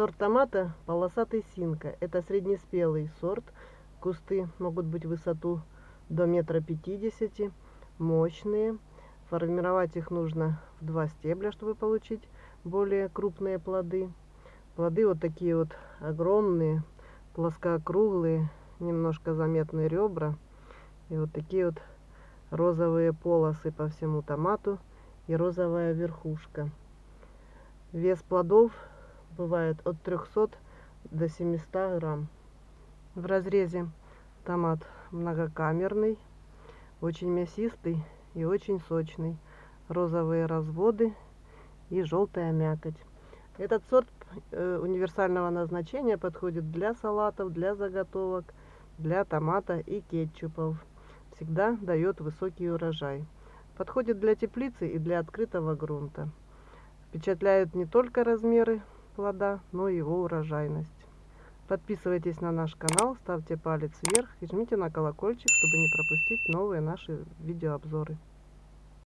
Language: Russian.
Сорт томата полосатый синка. Это среднеспелый сорт. Кусты могут быть в высоту до метра пятидесяти. Мощные. Формировать их нужно в два стебля, чтобы получить более крупные плоды. Плоды вот такие вот огромные, плоскоокруглые, немножко заметные ребра. И вот такие вот розовые полосы по всему томату и розовая верхушка. Вес плодов бывает от 300 до 700 грамм. В разрезе томат многокамерный, очень мясистый и очень сочный. Розовые разводы и желтая мякоть. Этот сорт э, универсального назначения подходит для салатов, для заготовок, для томата и кетчупов. Всегда дает высокий урожай. Подходит для теплицы и для открытого грунта. Впечатляют не только размеры плода, но и его урожайность. Подписывайтесь на наш канал, ставьте палец вверх и жмите на колокольчик, чтобы не пропустить новые наши видеообзоры.